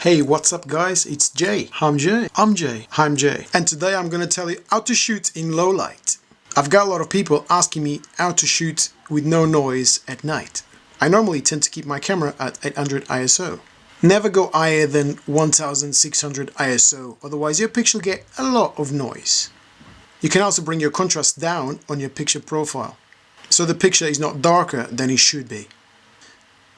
Hey, what's up guys? It's Jay. I'm Jay. I'm Jay. I'm Jay. And today I'm gonna tell you how to shoot in low light. I've got a lot of people asking me how to shoot with no noise at night. I normally tend to keep my camera at 800 ISO. Never go higher than 1600 ISO, otherwise your picture will get a lot of noise. You can also bring your contrast down on your picture profile, so the picture is not darker than it should be.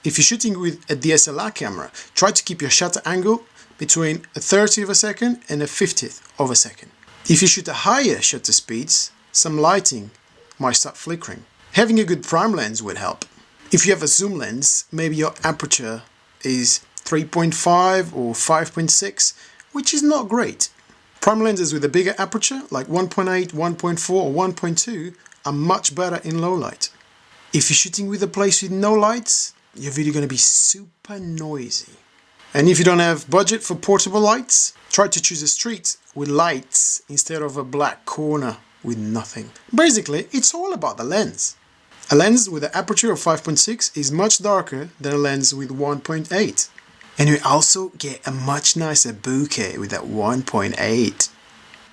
If you're shooting with a DSLR camera, try to keep your shutter angle between a 30th of a second and a 50th of a second. If you shoot at higher shutter speeds, some lighting might start flickering. Having a good prime lens would help. If you have a zoom lens, maybe your aperture is 3.5 or 5.6, which is not great. Prime lenses with a bigger aperture, like 1.8, 1.4 or 1.2, are much better in low light. If you're shooting with a place with no lights, your video going to be super noisy. And if you don't have budget for portable lights, try to choose a street with lights instead of a black corner with nothing. Basically, it's all about the lens. A lens with an aperture of 5.6 is much darker than a lens with 1.8. And you also get a much nicer bokeh with that 1.8.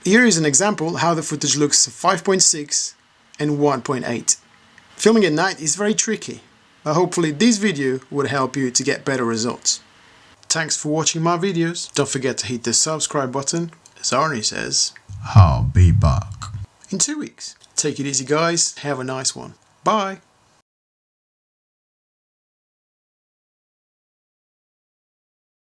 Here is an example how the footage looks 5.6 and 1.8. Filming at night is very tricky but hopefully this video would help you to get better results. Thanks for watching my videos. Don't forget to hit the subscribe button. As Arnie says, I'll be back. In two weeks. Take it easy guys. Have a nice one. Bye.